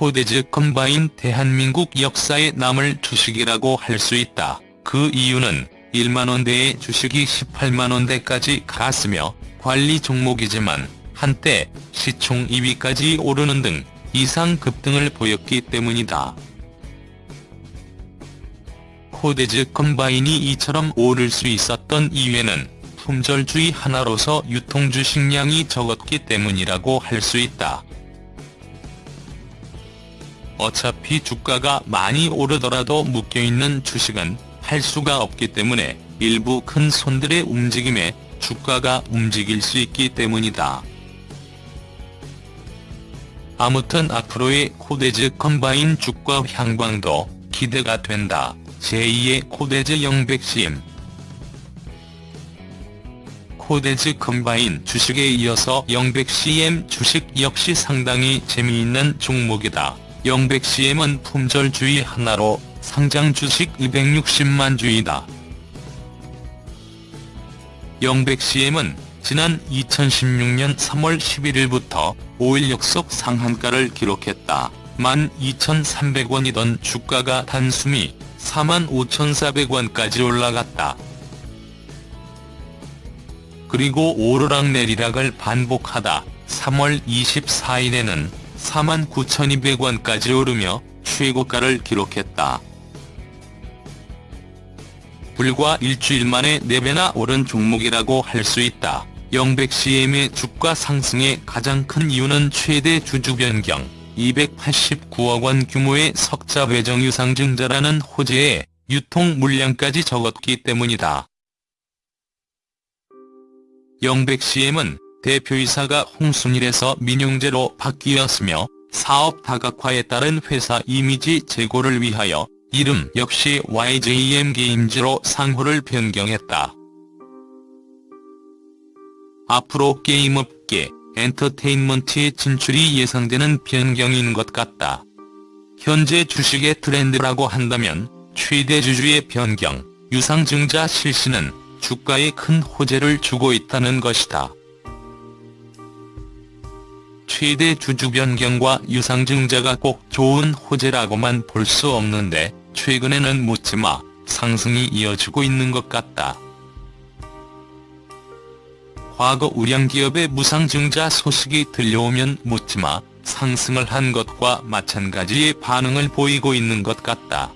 코데즈 컴바인 대한민국 역사에 남을 주식이라고 할 수 있다. 그 이유는 1만원대의 주식이 18만원대까지 갔으며 관리 종목이지만 한때 시총 2위까지 오르는 등 이상 급등을 보였기 때문이다. 코데즈 컴바인이 이처럼 오를 수 있었던 이유에는 품절주의 하나로서 유통주식량이 적었기 때문이라고 할 수 있다. 어차피 주가가 많이 오르더라도 묶여있는 주식은 할 수가 없기 때문에 일부 큰 손들의 움직임에 주가가 움직일 수 있기 때문이다. 아무튼 앞으로의 코데즈 컴바인 주가 향방도 기대가 된다. 제2의 코데즈 영백CM 코데즈 컴바인 주식에 이어서 영백CM 주식 역시 상당히 재미있는 종목이다. 영백CM은 품절주의 하나로 상장 주식 260만 주이다. 영백CM은 지난 2016년 3월 11일부터 5일 역속 상한가를 기록했다. 12,300원이던 주가가 단숨이 45,400원까지 올라갔다. 그리고 오르락내리락을 반복하다 3월 24일에는 49,200원까지 오르며 최고가를 기록했다. 불과 일주일 만에 4배나 오른 종목이라고 할 수 있다. 영백CM의 주가 상승의 가장 큰 이유는 최대 주주 변경, 289억 원 규모의 석자 배정 유 상증자라는 호재에 유통 물량까지 적었기 때문이다. 영백CM은 대표이사가 홍순일에서 민용재로 바뀌었으며 사업 다각화에 따른 회사 이미지 제고를 위하여 이름 역시 YJM 게임즈로 상호를 변경했다. 앞으로 게임업계, 엔터테인먼트의 진출이 예상되는 변경인 것 같다. 현재 주식의 트렌드라고 한다면 최대 주주의 변경, 유상증자 실시는 주가에 큰 호재를 주고 있다는 것이다. 최대 주주 변경과 유상증자가 꼭 좋은 호재라고만 볼 수 없는데 최근에는 묻지마 상승이 이어지고 있는 것 같다. 과거 우량기업의 무상증자 소식이 들려오면 묻지마 상승을 한 것과 마찬가지의 반응을 보이고 있는 것 같다.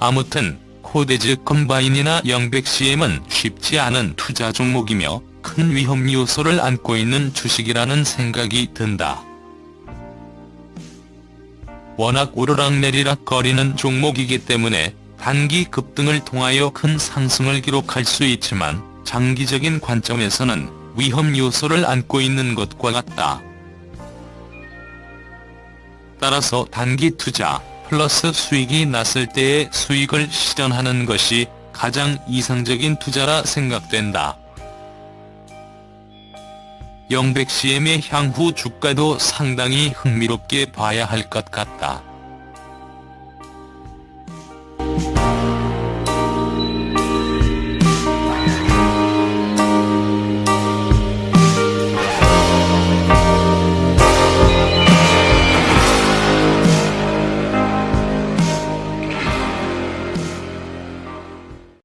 아무튼 코데즈 컴바인이나 영백CM은 쉽지 않은 투자 종목이며 큰 위험 요소를 안고 있는 주식이라는 생각이 든다. 워낙 오르락내리락 거리는 종목이기 때문에 단기 급등을 통하여 큰 상승을 기록할 수 있지만 장기적인 관점에서는 위험 요소를 안고 있는 것과 같다. 따라서 단기 투자 플러스 수익이 났을 때의 수익을 실현하는 것이 가장 이상적인 투자라 생각된다. 영백CM의 향후 주가도 상당히 흥미롭게 봐야 할 것 같다.